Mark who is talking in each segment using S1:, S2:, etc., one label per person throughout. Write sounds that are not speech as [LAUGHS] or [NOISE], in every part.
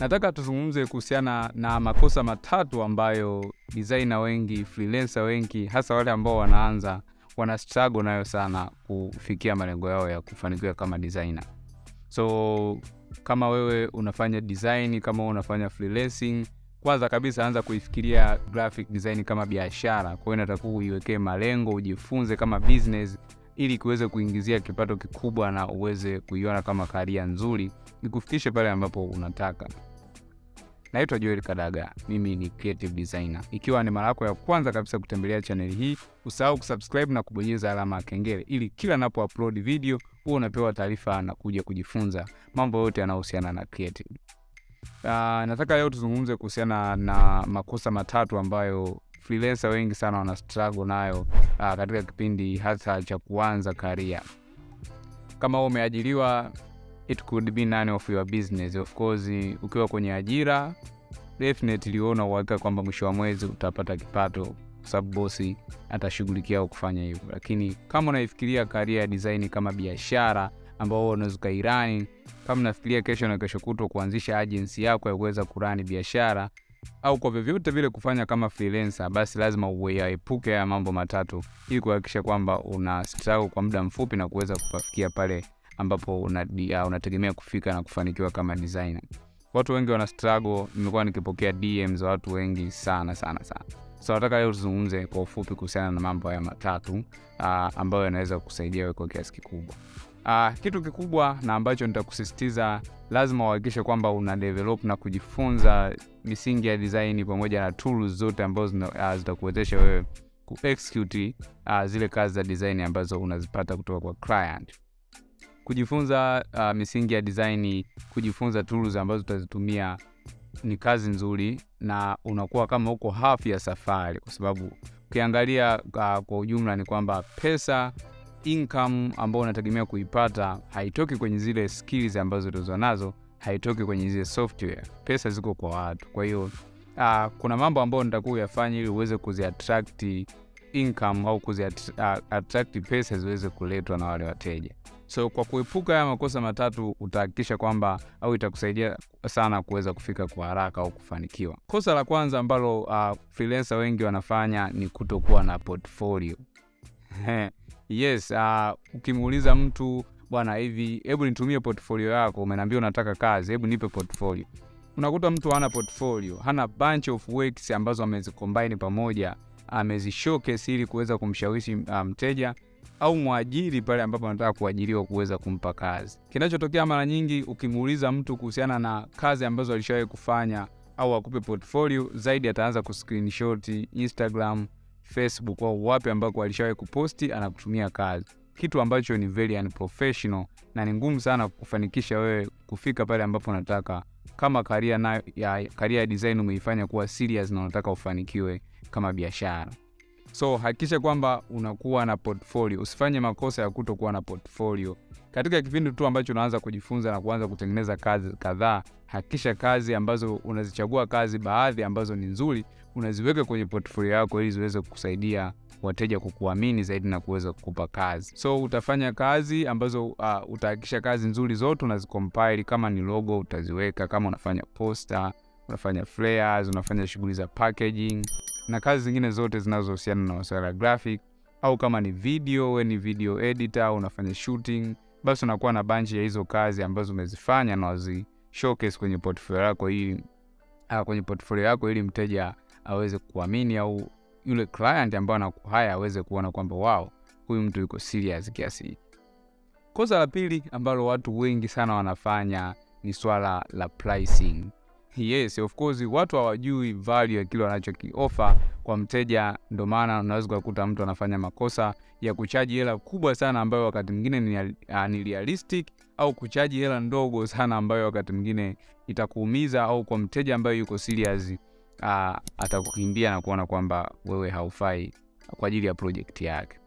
S1: nataka tuzungumze kuhusiana na makosa matatu ambayo designer wengi, freelancer wengi, hasa wale ambao wanaanza wana struggle nayo sana kufikia malengo yao ya kufanikiwa kama designer. So kama wewe unafanya design, kama unafanya freelancing, kwanza kabisa anza kuifikiria graphic design kama biashara. Kwa hiyo inatakiwa uiwekee malengo, ujifunze kama business ili kuweze kuingizia kipato kikubwa na uweze kuiona kama karia nzuri ikufikishe pale ambapo unataka. Naitwa Joel Kadaga, mimi ni creative designer. Ikiwa ni mara yako ya kwanza kabisa kutembelea chaneli hii, usahau kusubscribe na kubonyeza alama ya kengele ili kila napo upload video huwa unapewa taarifa na kuja kujifunza mambo yote yanayohusiana na creative. Uh, nataka leo tuzungumze kuhusiana na makosa matatu ambayo freelancer wengi sana wana struggle nayo uh, katika kipindi hasa cha kuanza karia. Kama umeajiriwa, it could be none of your business. Of course, ukiwa kwenye ajira definitely una uhakika kwamba mwisho wa mwezi utapata kipato kwa sababu bosi atashughulikia kufanya hivyo, lakini kama unaifikiria karia ya design kama biashara ambao unaweza ukairani, kama unafikiria kesho na kesho kutwa kuanzisha agency yako ya kuweza kurani biashara au kwa vyovyote vile kufanya kama freelancer, basi lazima uyaepuke haya mambo matatu ili kuhakikisha kwamba una struggle kwa muda mfupi na kuweza kufikia pale ambapo unategemea una kufika na kufanikiwa kama designer. Watu wengi wana struggle, nimekuwa nikipokea DM za watu wengi sana sana sana. So nataka leo tuzungumze kwa ufupi kuhusiana na mambo haya matatu uh, ambayo yanaweza kusaidia wewe kwa kiasi kikubwa. Uh, kitu kikubwa na ambacho nitakusisitiza, lazima uhakikishe kwamba una develop na kujifunza misingi ya design pamoja na tools zote ambazo uh, zitakuwezesha wewe ku execute uh, zile kazi za design ambazo unazipata kutoka kwa client. Kujifunza uh, misingi ya design, kujifunza tools ambazo utazitumia ni kazi nzuri, na unakuwa kama uko half ya safari, kwa sababu ukiangalia uh, kwa ujumla ni kwamba pesa income ambayo unategemea kuipata haitoki kwenye zile skills ambazo ulizo nazo, haitoki kwenye zile software. Pesa ziko kwa watu. Kwa hiyo uh, kuna mambo ambayo nitakuwa uyafanya ili uweze kuziattract income au kuziattract uh, pesa ziweze kuletwa na wale wateja. So kwa kuepuka haya makosa matatu utahakikisha kwamba au itakusaidia sana kuweza kufika kwa haraka au kufanikiwa. Kosa la kwanza ambalo uh, freelancer wengi wanafanya ni kutokuwa na portfolio. [LAUGHS] Yes, uh, ukimuuliza mtu bwana, hivi hebu nitumie portfolio yako, umeniambia unataka kazi, hebu nipe portfolio. Unakuta mtu hana portfolio, hana bunch of works ambazo amezicombine pamoja, amezishowcase ili kuweza kumshawishi mteja um, au mwajiri pale ambapo anataka kuajiriwa kuweza kumpa kazi. Kinachotokea mara nyingi, ukimuuliza mtu kuhusiana na kazi ambazo alishawahi kufanya au akupe portfolio zaidi, ataanza kuscreenshot Instagram, Facebook au wapi ambako alishawahi kuposti anakutumia kazi, kitu ambacho ni very unprofessional na ni ngumu sana kufanikisha wewe kufika pale ambapo unataka. Kama karia na ya ya design umeifanya kuwa serious na unataka ufanikiwe kama biashara. So hakikisha kwamba unakuwa na portfolio. Usifanye makosa ya kutokuwa na portfolio katika kipindi tu ambacho unaanza kujifunza na kuanza kutengeneza kazi kadhaa. Hakikisha kazi ambazo unazichagua, kazi baadhi ambazo ni nzuri, unaziweka kwenye portfolio yako ili ziweze kukusaidia wateja kukuamini zaidi na kuweza kukupa kazi. So utafanya kazi ambazo uh, utahakikisha kazi nzuri zote unazicompile. Kama ni logo utaziweka, kama unafanya poster, unafanya flyers, unafanya shughuli za packaging na kazi zingine zote zinazohusiana na masuala ya graphic, au kama ni video, we ni video editor, unafanya shooting, basi unakuwa na bunch ya hizo kazi ambazo umezifanya na wazi showcase kwenye portfolio yako ili uh, kwenye portfolio yako ili mteja aweze kuamini au yule client ambaye anakuhaya aweze kuona kwamba wow, huyu mtu yuko serious kiasi hiki. Kosa la pili ambalo watu wengi sana wanafanya ni swala la pricing. Yes, of course watu hawajui value ya kile wanachokiofa kwa mteja, ndio maana unaweza kukuta mtu anafanya makosa ya kuchaji hela kubwa sana ambayo wakati mwingine ni, uh, ni realistic au kuchaji hela ndogo sana ambayo wakati mwingine itakuumiza au kwa mteja ambaye yuko serious uh, atakukimbia na kuona kwamba wewe haufai kwa ajili ya project yake.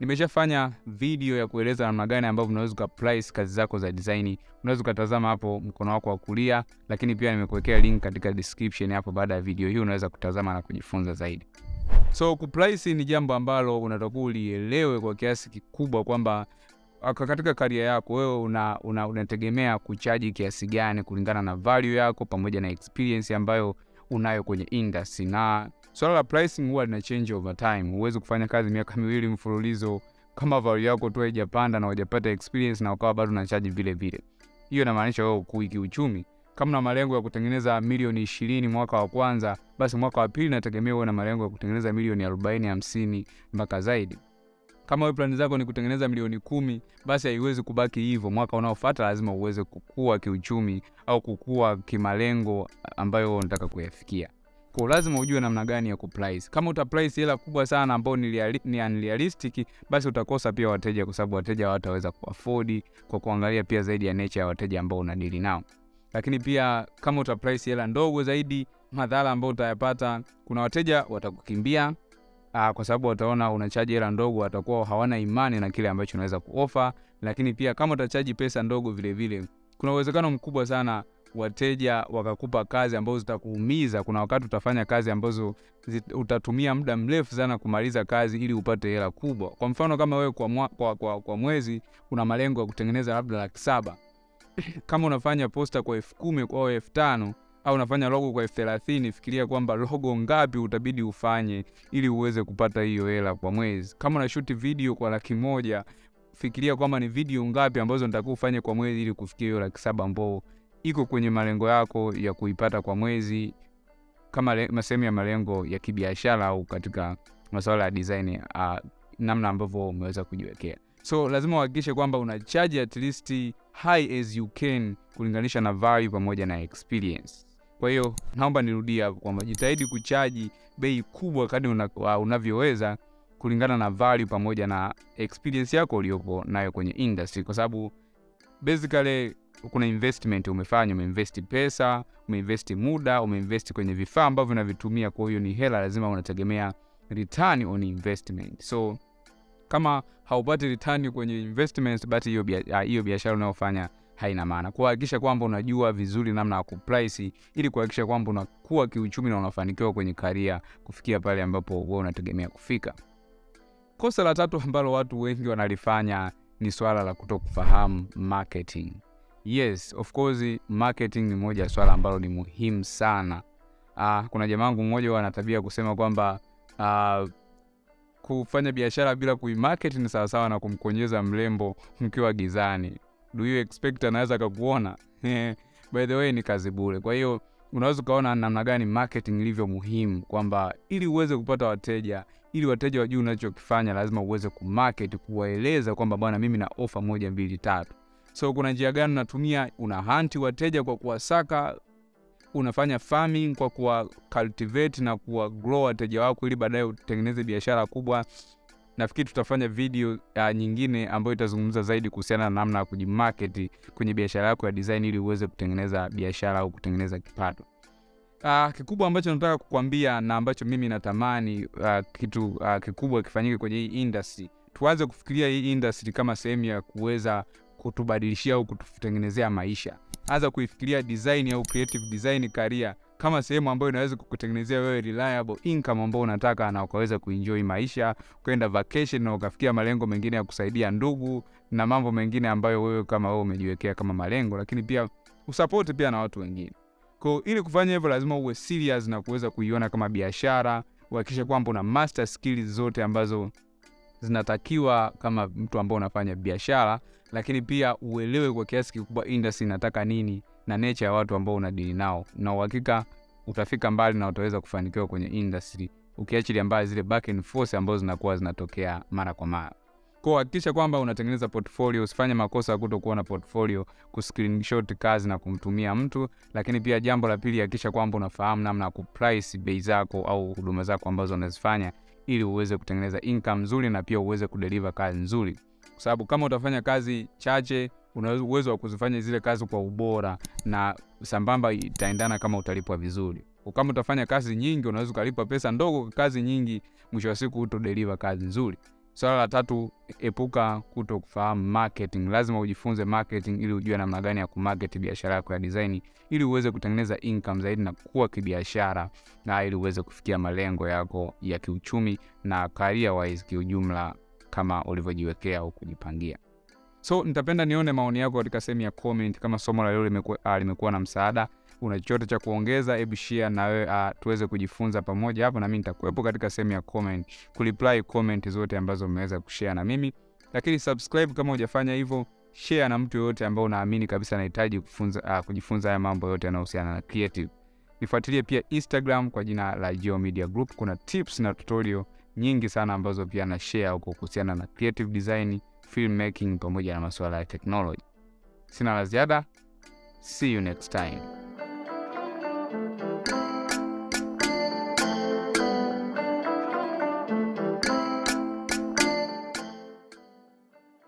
S1: Nimeshafanya video ya kueleza namna gani ambavyo unaweza ukaprice kazi zako za design. Unaweza ukatazama hapo mkono wako wa kulia, lakini pia nimekuwekea link katika description hapo. Baada ya video hii unaweza kutazama na kujifunza zaidi. So kuprice ni jambo ambalo unatakiwa ulielewe kwa kiasi kikubwa kwamba katika karia yako wewe una, una, unategemea kuchaji kiasi gani kulingana na value yako pamoja na experience ambayo unayo kwenye industry. Na swala la pricing huwa lina change over time. Huwezi kufanya kazi miaka miwili mfululizo kama value yako tu haijapanda na hujapata experience na ukawa bado unachaji vile vile. Hiyo inamaanisha wewe ukui kiuchumi. Kama na malengo ya kutengeneza milioni ishirini mwaka wa kwanza basi mwaka wa pili nategemea uwe na malengo ya kutengeneza milioni arobaini hamsini mpaka zaidi kama wewe plani zako ni kutengeneza milioni kumi basi haiwezi kubaki hivyo. Mwaka unaofuata lazima uweze kukua kiuchumi au kukua kimalengo ambayo unataka kuyafikia. Kwa lazima ujue namna gani ya kuprice. Kama uta price hela kubwa sana ambayo ni, reali- unrealistic basi utakosa pia wateja kwa sababu wateja hawataweza kuafodi kwa kuangalia pia zaidi ya nature ya wateja ambao unadili nao. Lakini pia kama utaprice hela ndogo zaidi madhara ambayo utayapata kuna wateja watakukimbia uh, kwa sababu wataona unachaji hela ndogo watakuwa hawana imani na kile ambacho unaweza kuofa lakini pia kama utachaji pesa ndogo vilevile vile kuna uwezekano mkubwa sana wateja wakakupa kazi ambazo zitakuumiza. Kuna wakati utafanya kazi ambazo utatumia muda mrefu sana kumaliza kazi ili upate hela kubwa. Kwa mfano kama wewe kwa, mwa, kwa, kwa, kwa mwezi una malengo ya kutengeneza labda laki saba. [CLEARS THROAT] Kama unafanya posta kwa elfu kumi au elfu tano au unafanya logo kwa elfu thelathini fikiria kwamba logo ngapi utabidi ufanye ili uweze kupata hiyo hela kwa mwezi. Kama unashuti video kwa laki moja fikiria kwamba ni video ngapi ambazo nitakuwa ufanye kwa mwezi ili kufikia hiyo laki saba ambao iko kwenye malengo yako ya kuipata kwa mwezi kama sehemu ya malengo ya kibiashara au katika masuala ya design uh, namna ambavyo umeweza kujiwekea. So lazima uhakikishe kwamba una charge at least high as you can kulinganisha na value pamoja na experience kwa hiyo naomba nirudia kwamba jitahidi kuchaji bei kubwa una, uh, unavyoweza kulingana na value pamoja na experience yako uliopo nayo kwenye industry. Kwa sababu basically kuna investment umefanya umeinvesti pesa umeinvesti muda umeinvesti kwenye vifaa ambavyo unavitumia kwa hiyo ni hela lazima unategemea return on investment. So kama haupati return kwenye investments ah, hiyo biashara unayofanya haina maana. Kuhakikisha kwamba unajua vizuri namna ya kuprice ili kuhakikisha kwamba unakuwa kiuchumi na unafanikiwa kwenye karia kufikia pale ambapo wewe unategemea kufika. Kosa la tatu ambalo watu wengi wanalifanya ni swala la kutokufahamu marketing. Yes of course marketing ni moja ya swala ambalo ni muhimu sana. Uh, kuna jamaa wangu mmoja ana tabia kusema kwamba uh, kufanya biashara bila kuimarket ni sawasawa na kumkonyeza mrembo mkiwa gizani do you expect anaweza akakuona? [LAUGHS] By the way ni kazi bure. Kwa hiyo unaweza ukaona namna gani marketing ilivyo muhimu kwamba ili uweze kupata wateja ili wateja wajuu unachokifanya lazima uweze kumarket kuwaeleza kwamba bwana mimi na ofa moja mbili tatu. So kuna njia gani unatumia? Una hanti wateja kwa kuwasaka? Unafanya farming kwa kuwa cultivate na kuwa grow wateja wako ili baadaye utengeneze biashara kubwa nafikiri tutafanya video uh, nyingine ambayo itazungumza zaidi kuhusiana na namna ya kujimarket kwenye biashara yako ya design ili uweze kutengeneza biashara au kutengeneza kipato. Uh, kikubwa ambacho nataka kukwambia na ambacho mimi natamani uh, kitu uh, kikubwa kifanyike kwenye hii industry. Tuanze kufikiria hii industry kama sehemu ya kuweza kutubadilishia au kututengenezea maisha. Anza kuifikiria design au creative design career kama sehemu ambayo inaweza kukutengenezea wewe reliable income ambao unataka na ukaweza kuenjoy maisha kwenda vacation na ukafikia malengo mengine ya kusaidia ndugu na mambo mengine ambayo wewe kama wewe umejiwekea kama malengo lakini pia usapoti pia na watu wengine. Kwa ili kufanya hivyo lazima uwe serious na kuweza kuiona kama biashara uhakikishe kwamba una master skills zote ambazo zinatakiwa kama mtu ambao unafanya biashara lakini pia uelewe kwa kiasi kikubwa industry inataka nini na nature ya watu ambao unadili nao na uhakika utafika mbali na utaweza kufanikiwa kwenye industry ukiachilia mbali zile back and forth ambazo zinakuwa zinatokea mara kwa mara. Kwa hakikisha kwamba unatengeneza portfolio usifanye makosa ya kutokuwa na portfolio kuscreenshot kazi na kumtumia mtu lakini pia jambo la pili hakikisha kwamba unafahamu namna ya kuprice bei zako au huduma zako ambazo unazifanya ili uweze kutengeneza income nzuri na pia uweze kudeliver kazi nzuri. Kwa sababu kama utafanya kazi chache una uwezo wa kuzifanya zile kazi kwa ubora na sambamba itaendana kama utalipwa vizuri. Kama utafanya kazi nyingi unaweza ukalipwa pesa ndogo kazi nyingi mwisho wa siku utodeliver kazi nzuri. Swala la tatu epuka kuto kufahamu marketing. Lazima ujifunze marketing ili ujue namna gani ya kumarket biashara yako ya design ili uweze kutengeneza income zaidi na kuwa kibiashara na ili uweze kufikia malengo yako ya kiuchumi na career wise kiujumla kama ulivyojiwekea au kujipangia So nitapenda nione maoni yako katika sehemu ya comment, kama somo la leo limekuwa uh, limekuwa na msaada. Una chochote cha kuongeza, hebu share na wewe uh, tuweze kujifunza pamoja hapo, na mimi nitakuwepo katika sehemu ya comment kureply comment zote ambazo umeweza kushare na mimi, lakini subscribe kama hujafanya hivyo, share na mtu yoyote ambao unaamini kabisa anahitaji kufunza uh, kujifunza haya mambo yote yanayohusiana na creative. Nifuatilie pia Instagram kwa jina la Geo Media Group. Kuna tips na tutorial nyingi sana ambazo pia na share huko kuhusiana na creative design, filmmaking pamoja na masuala ya technology. Sina la ziada. See you next time.